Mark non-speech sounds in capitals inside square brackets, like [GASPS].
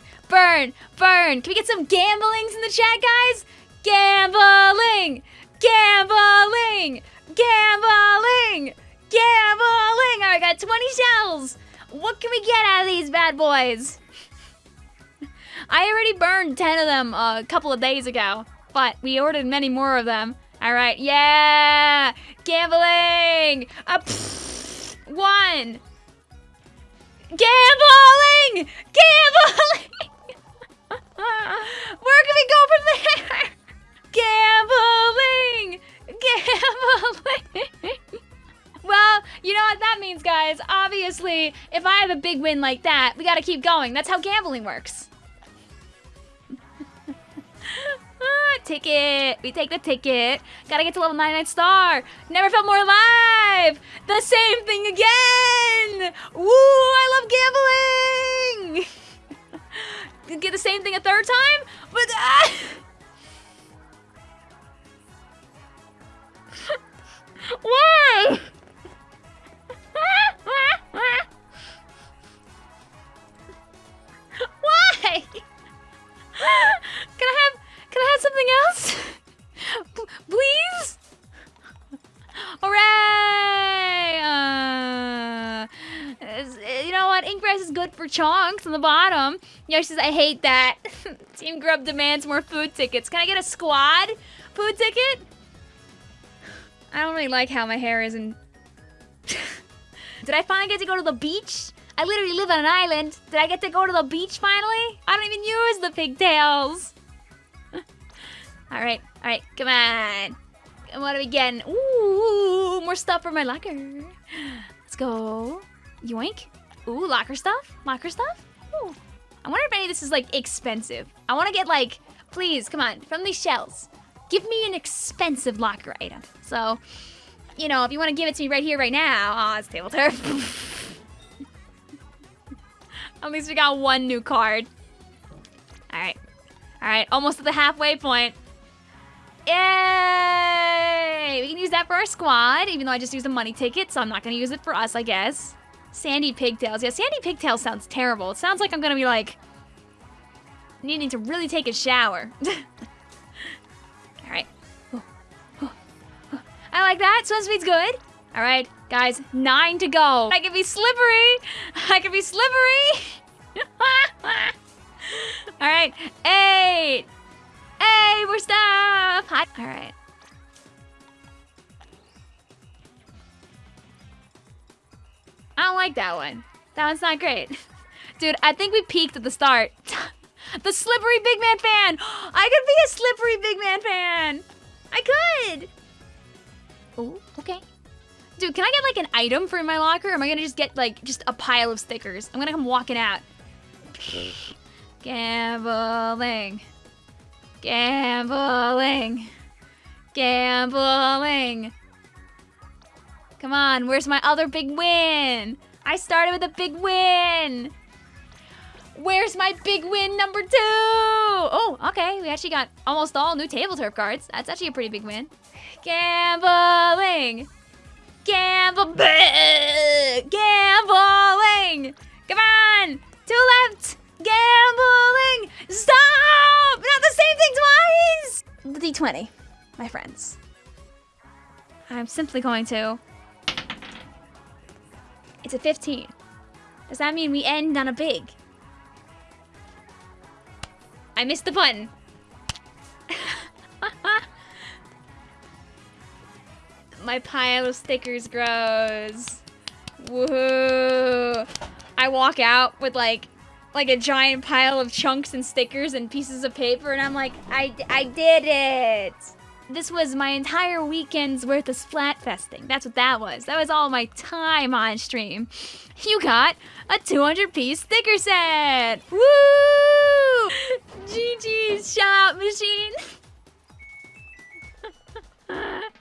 burn, burn, burn. Can we get some gamblings in the chat, guys? Gambling, gambling, gambling, gambling. Right, got 20 shells. What can we get out of these bad boys? [LAUGHS] I already burned 10 of them a couple of days ago, but we ordered many more of them. All right, yeah, gambling. Uh, pfft, one. Gambling! Gambling! [LAUGHS] Where can we go from there? Gambling! Gambling! well, you know what that means, guys. Obviously, if I have a big win like that, we gotta keep going. That's how gambling works. Ah, ticket. We take the ticket. Gotta get to level 99 star. Never felt more alive. The same thing again. Woo, I love gambling. [LAUGHS] get the same thing a third time? But... [LAUGHS] Uh... Why? What? Ink res is good for chunks on the bottom. Yoshi says, I hate that. [LAUGHS] Team Grub demands more food tickets. Can I get a squad food ticket? I don't really like how my hair is in... [LAUGHS] Did I finally get to go to the beach? I literally live on an island. Did I get to go to the beach finally? I don't even use the pigtails. [LAUGHS] Alright, alright, come on. What are we getting? Ooh, more stuff for my locker. Let's go. Yoink. Ooh, locker stuff? Locker stuff? Ooh. I wonder if any of this is, like, expensive. I want to get, like, please, come on, from these shells. Give me an expensive locker item. So, you know, if you want to give it to me right here, right now. Oh, it's table turf. [LAUGHS] At least we got one new card. Alright. Alright, almost at the halfway point. Yay! We can use that for our squad, even though I just used a money ticket, so I'm not gonna use it for us, I guess. Sandy pigtails. Yeah, sandy pigtails sounds terrible. It sounds like I'm gonna be like needing to really take a shower. [LAUGHS] Alright. I like that. Swim speed's good. Alright, guys, nine to go. I can be slippery. I can be slippery. [LAUGHS] Alright, eight. Hey, more stuff! All right. I don't like that one. That one's not great. [LAUGHS] Dude, I think we peaked at the start. [LAUGHS] the slippery big man fan! [GASPS] I could be a slippery big man fan! I could! Oh, okay. Dude, can I get like an item for my locker? Or am I gonna just get like just a pile of stickers? I'm gonna come walking out. [SIGHS] Gambling. Gambling. Gambling. Come on, where's my other big win? I started with a big win. Where's my big win number two? Oh, okay. We actually got almost all new table turf cards. That's actually a pretty big win. Gambling. Gamble. [LAUGHS] Gambling. Come on. Two left. Gambling. Stop. Not the same thing twice. The D20, my friends. I'm simply going to. It's a 15. Does that mean we end on a big? I missed the button. [LAUGHS] My pile of stickers grows. Woohoo. I walk out with like like a giant pile of chunks and stickers and pieces of paper and I'm like, I, I did it. This was my entire weekend's worth of splatfesting. That's what that was. That was all my time on stream. You got a 200 piece sticker set! Woo! [LAUGHS] GG's shop machine! [LAUGHS]